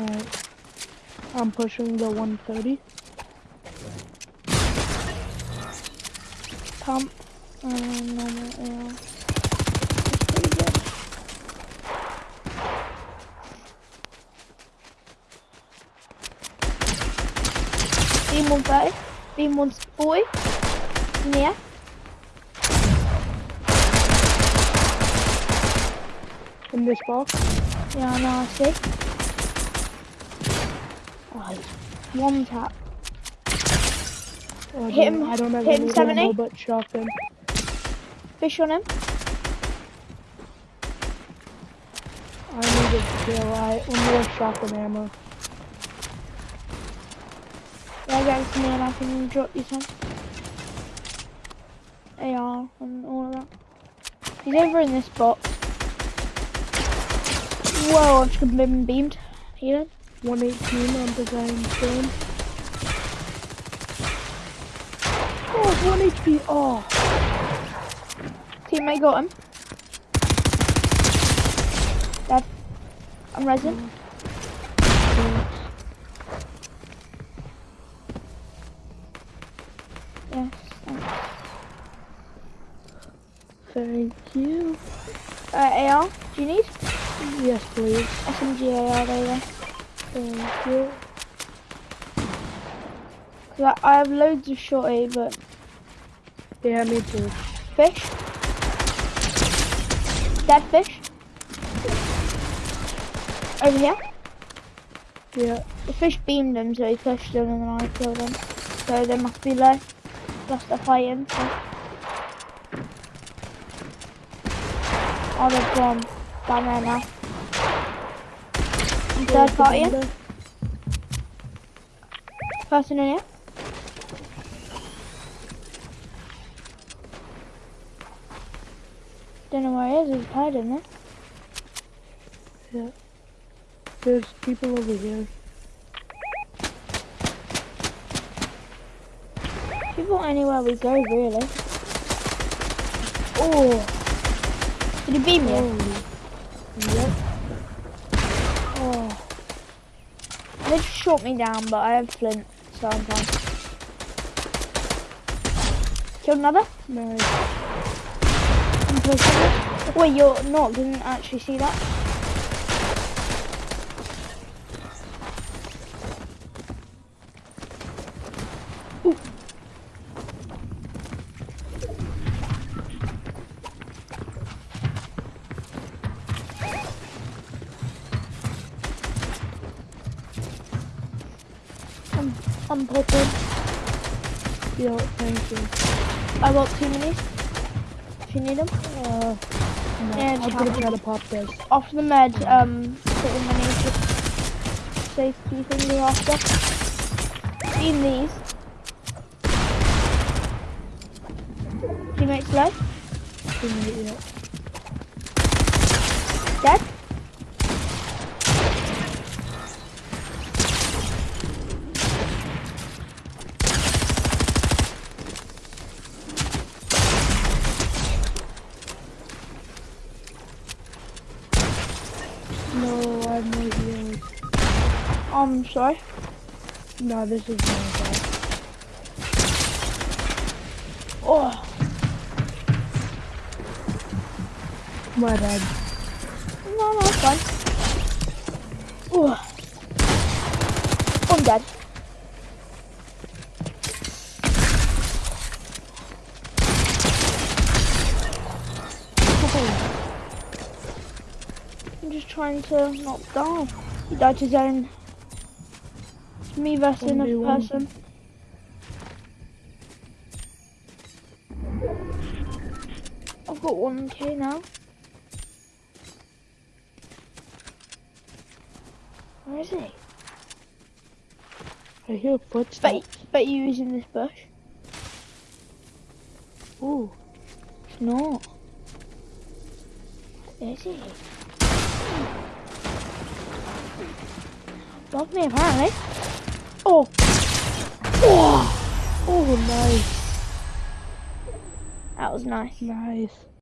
Alright. I'm pushing the 130. Pump. Uh, normal AR. Beam 130. Beam 140. Yeah. In this box. Yeah, I know, I see. One tap. Oh, I Hit don't- him- I don't have hit him any 70. ammo but shotgun. Fish on him. I need a kill. I only have shotgun ammo. Yeah, to me and I can drop you some. AR and all of that. He's over in this box. Whoa, I've just been beamed. Healing. 118 on design stone. Oh, 1 HP. Oh, Teammate got him. Dead. I'm resin. Yes. thanks. thank you. Uh, AR, do you need? Yes, please. SMG AR, there you go. Thank you. 'Cause I, I have loads of shorty, but Yeah, me too. fish. Dead fish. Over here. Yeah. The fish beamed him, so he pushed him and then I killed him. So they must be low. Plus they're fighting, so. Oh, they've gone down there now. Third party in. Person in here. Don't know where he is, he's hiding there. Yeah. There's people over here. People anywhere we go, really. Oh! Did he beam you? Yep. Oh. They just shot me down, but I have flint, so I'm fine. Killed another? It. Wait, you're not, didn't actually see that? Ooh. I'm, I'm popping. Yo, thank you. I got two minis. If you need them. Uh, no, just gonna try to pop this. After the med, um, put the minis just safety thingy after. Seen these. Teammates. Yeah. Dead. No, I have no heals. I'm sorry. No, this is my fault. Oh, My bad. no, no, it's fine. Oh. I'm dead. I'm just trying to not die. He died to his own. Me versus another 1v1. person. I've got 1k now. Where is he? I hear Bet, footsteps. bet you he's in this bush. Ooh, It's not. Where is he? Above me apparently. Oh! Oh! oh, nice, That was nice. nice.